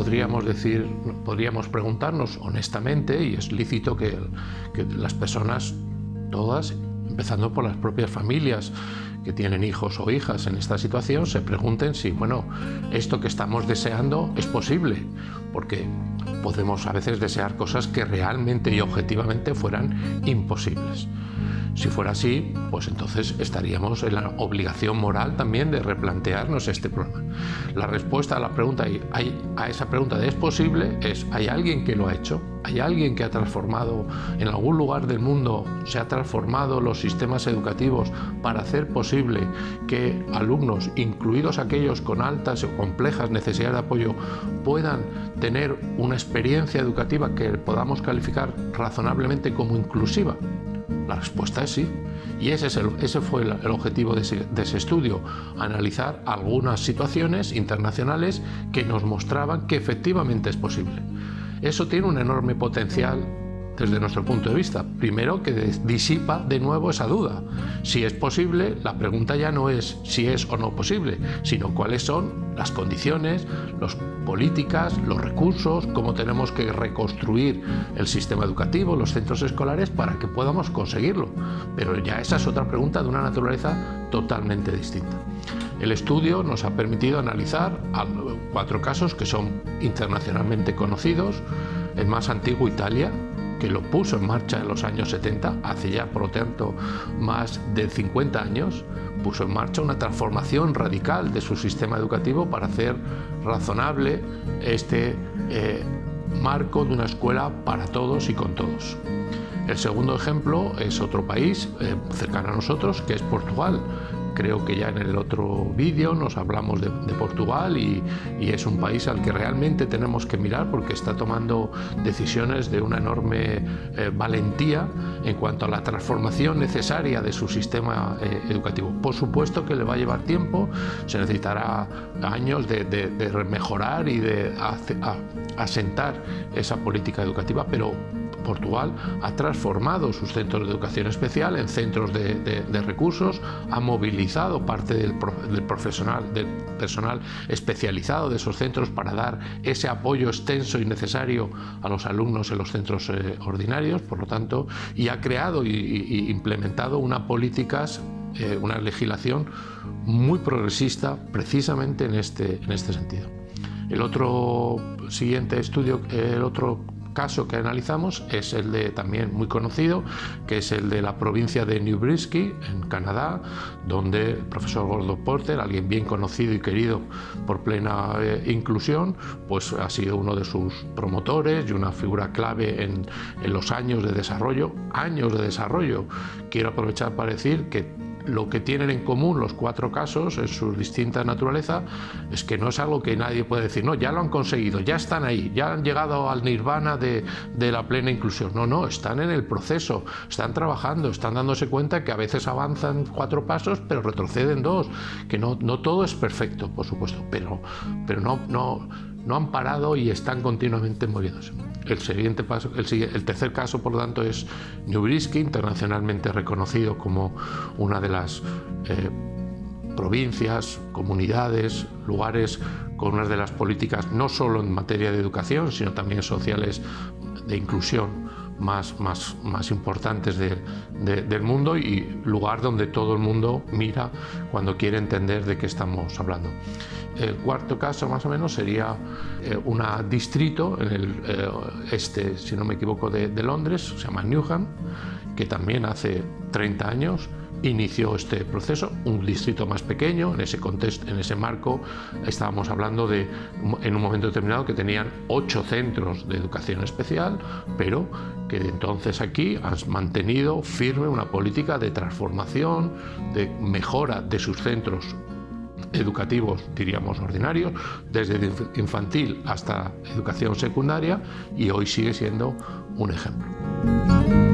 podríamos decir, podríamos preguntarnos honestamente, y es lícito que, que las personas, todas, empezando por las propias familias que tienen hijos o hijas en esta situación, se pregunten si, bueno, esto que estamos deseando es posible, porque podemos a veces desear cosas que realmente y objetivamente fueran imposibles. Si fuera así, pues entonces estaríamos en la obligación moral también de replantearnos este problema. La respuesta a la pregunta a esa pregunta de ¿es posible? es ¿hay alguien que lo ha hecho? ¿Hay alguien que ha transformado en algún lugar del mundo, se ha transformado los sistemas educativos para hacer posible que alumnos, incluidos aquellos con altas o complejas necesidades de apoyo, puedan tener una experiencia educativa que podamos calificar razonablemente como inclusiva? La respuesta es sí. Y ese, es ese fue el, objetivo de ese, de ese, estudio, analizar algunas situaciones internacionales que nos mostraban que efectivamente es posible. Eso tiene un enorme potencial desde nuestro punto de vista. Primero, que disipa de nuevo esa duda. Si es posible, la pregunta ya no es si es o no posible, sino cuáles son las condiciones, las políticas, los recursos, cómo tenemos que reconstruir el sistema educativo, los centros escolares para que podamos conseguirlo. Pero ya esa es otra pregunta de una naturaleza totalmente distinta. El estudio nos ha permitido analizar cuatro casos que son internacionalmente conocidos. El más antiguo, Italia, que lo puso en marcha en los años 70, hace ya por lo tanto más de 50 años, puso en marcha una transformación radical de su sistema educativo para hacer razonable este eh, marco de una escuela para todos y con todos. El segundo ejemplo es otro país eh, cercano a nosotros, que es Portugal, Creo que ya en el otro vídeo nos hablamos de, Portugal y, es un país al que realmente tenemos que mirar porque está tomando decisiones de una enorme eh, valentía en cuanto a la transformación necesaria de su sistema eh, educativo. Por supuesto que le va a llevar tiempo, se necesitará años de, mejorar y de asentar esa política educativa, pero Portugal ha transformado sus centros de educación especial en centros de, recursos, ha movilizado parte del, profesional, del personal especializado de esos centros para dar ese apoyo extenso y necesario a los alumnos en los centros eh, ordinarios, por lo tanto, y ha creado y, implementado una políticas eh, una legislación muy progresista precisamente en este, en este sentido. El otro siguiente estudio, el otro caso que analizamos es el de también muy conocido, que es el de la provincia de New Brinsky, en Canadá, donde el profesor Gordo Porter, alguien bien conocido y querido por plena eh, inclusión, pues ha sido uno de sus promotores y una figura clave en, en los años de desarrollo, años de desarrollo. Quiero aprovechar para decir que lo que tienen en común los cuatro casos en su distinta naturaleza es que no es algo que nadie puede decir, no, ya lo han conseguido, ya están ahí, ya han llegado al nirvana de, la plena inclusión. No, no, están en el proceso, están trabajando, están dándose cuenta que a veces avanzan cuatro pasos, pero retroceden dos, que no, no todo es perfecto, por supuesto, pero, pero no, no, no han parado y están continuamente moviéndose. El, siguiente paso, el, tercer caso, por lo tanto, es Newbrisky, internacionalmente reconocido como una de las eh, provincias, comunidades, lugares con una de las políticas no solo en materia de educación, sino también sociales de inclusión más, más, más importantes del mundo y lugar donde todo el mundo mira cuando quiere entender de qué estamos hablando. El cuarto caso más o menos sería eh, un distrito en el eh, este, si no me equivoco, de, de Londres, se llama Newham, que también hace 30 años inició este proceso, un distrito más pequeño, en ese contexto, en ese marco estábamos hablando de en un momento determinado que tenían ocho centros de educación especial, pero que entonces aquí han mantenido firme una política de transformación, de mejora de sus centros educativos, diríamos, ordinarios, desde infantil hasta educación secundaria y hoy sigue siendo un ejemplo.